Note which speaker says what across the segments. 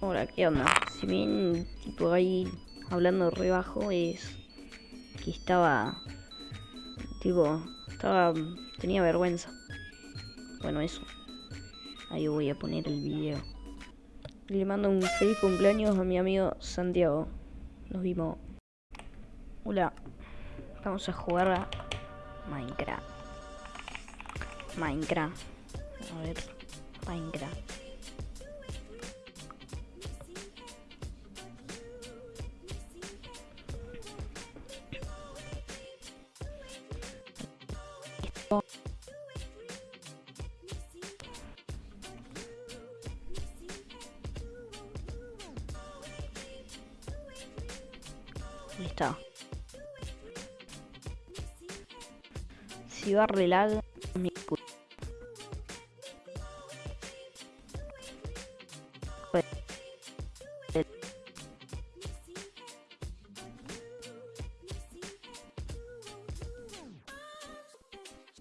Speaker 1: Ahora, ¿qué onda? Si bien, tipo, ahí hablando re bajo, es que estaba, tipo, estaba, tenía vergüenza. Bueno, eso. Ahí voy a poner el video. Le mando un feliz cumpleaños a mi amigo Santiago. Nos vimos. Hola. Vamos a jugar a Minecraft. Minecraft. A ver. Minecraft. Ahí. Si va a lag, mi puta.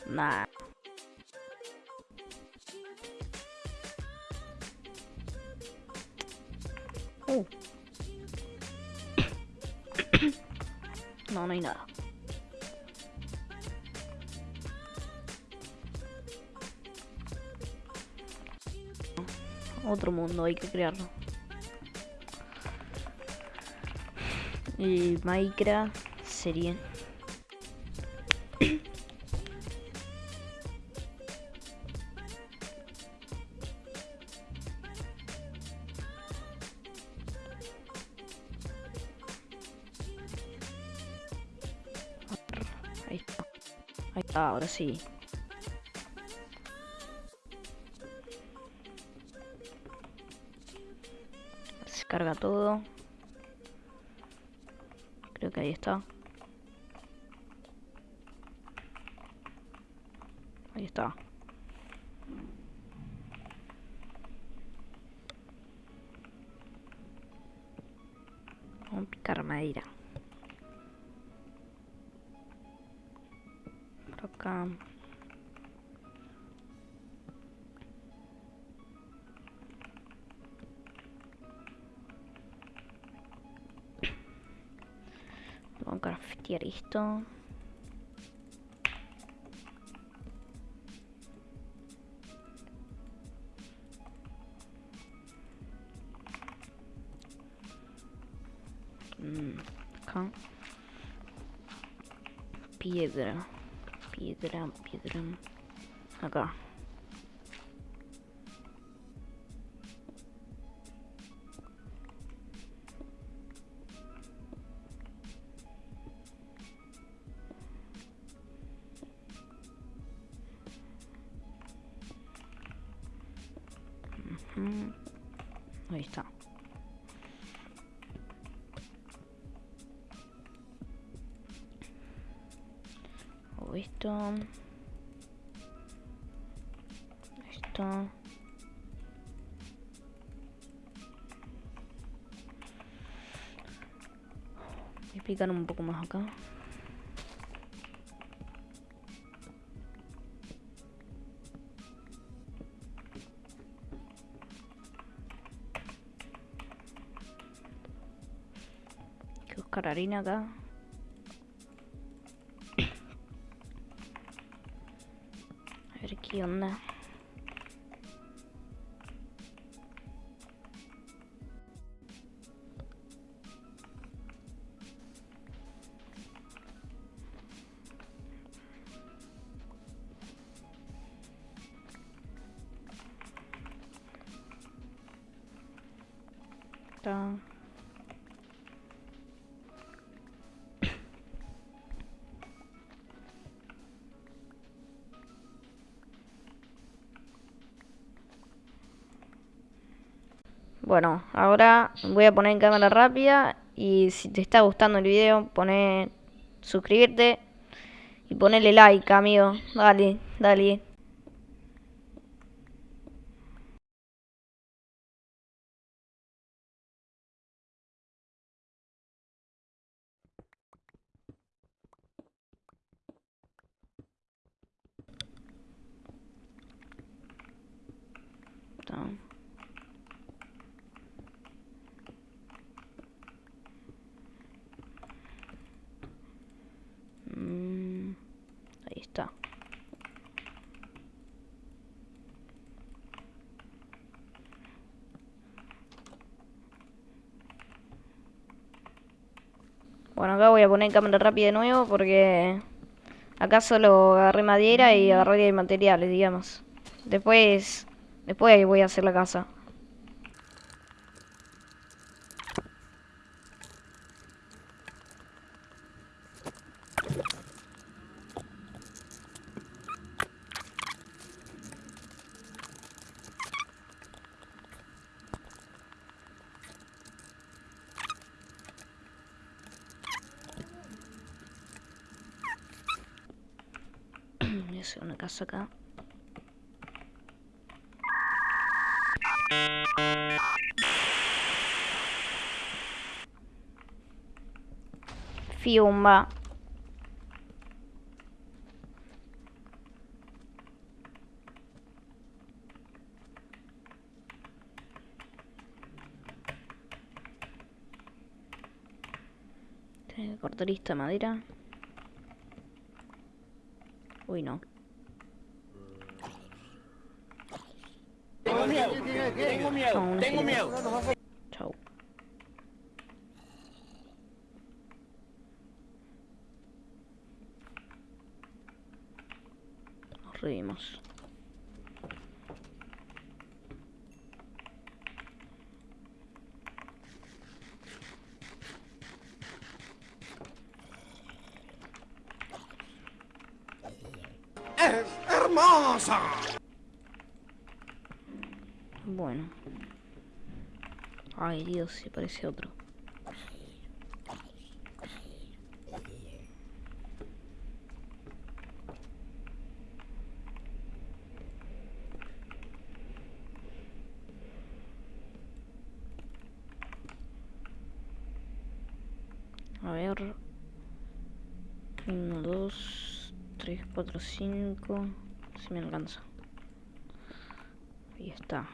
Speaker 1: Nah. No, hay nada. Otro mundo hay que crearlo. El Minecraft sería Ahí está, ahora sí. Se carga todo. Creo que ahí está. Ahí está. Vamos a picar madera. Por acá. Vamos a craftear esto. Mm, acá. Piedra. Piedra, piedra. Acá. Ujú. Ahí está. Esto. Esto. Picar un poco más acá. Que buscar harina acá. A ver Bueno, ahora voy a poner en cámara rápida y si te está gustando el video, pone suscribirte y ponele like, amigo. Dale, dale. Bueno, acá voy a poner cámara rápida de nuevo porque acá solo agarré madera y agarré materiales, digamos. Después, después voy a hacer la casa. Voy a hacer una casa acá. Fiumba. Tengo que cortar esta madera. Uy, no.
Speaker 2: Tengo miedo, tengo miedo, tengo miedo.
Speaker 1: Chau. Nos reímos.
Speaker 2: ¡Es
Speaker 1: Bueno. Ay, Dios, se parece otro. A ver. Uno, dos, tres, cuatro, cinco. Si me alcanza. Ahí está.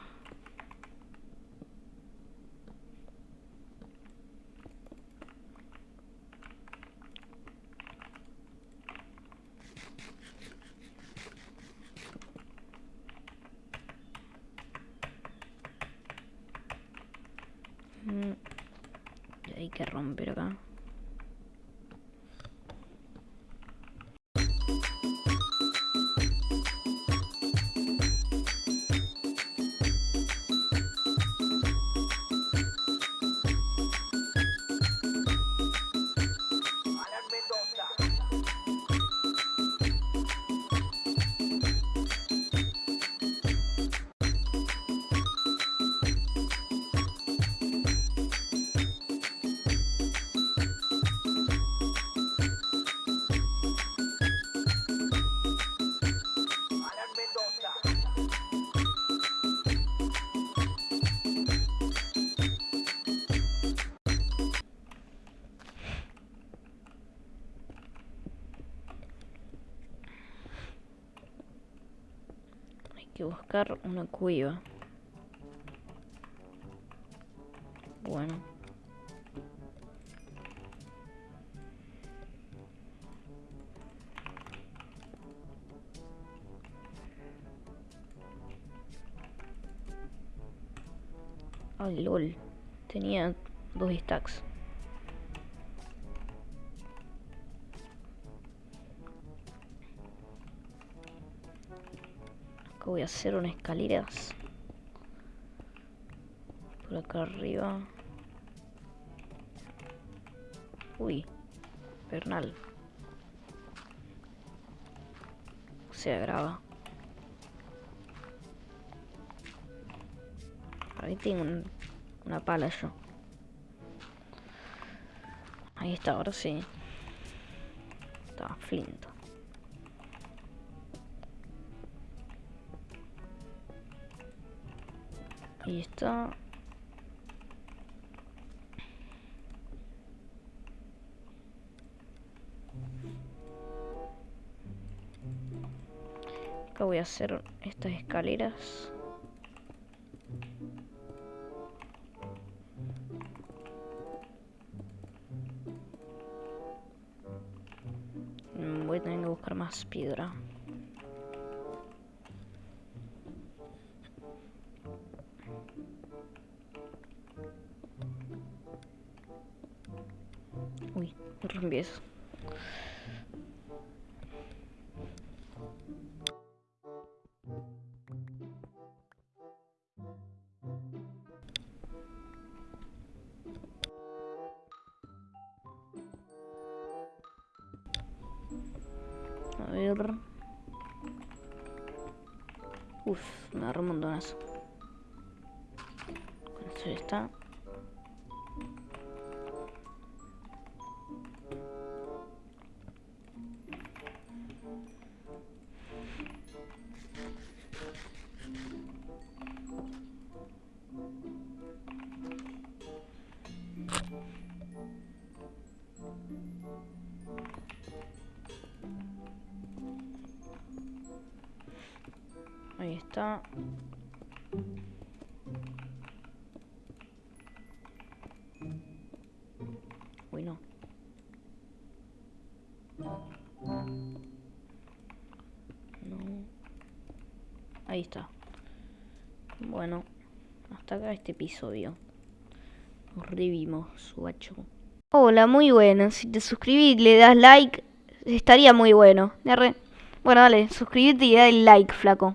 Speaker 1: Mm, Hay que romper acá. Buscar una cueva. Bueno. Ay, lol. Tenía dos stacks. Voy a hacer unas escaleras. Por acá arriba. Uy, Bernal. O sea, graba. Ahí tengo un- una pala yo. Ahí está, ahora sí. Está flinto. Ahí está. Acá voy a hacer estas escaleras. Voy a tener que buscar más piedra. Uy, Reempiezo. A ver. Uf, me agarró un montonazo. Con esto ya está. Ahí está. Uy, no. No. Ahí está. Bueno, hasta acá este episodio. Nos revimos, subacho. Hola, muy bueno. Si te suscribís y le das like, estaría muy bueno. Bueno, dale, suscríbete y dale like, flaco.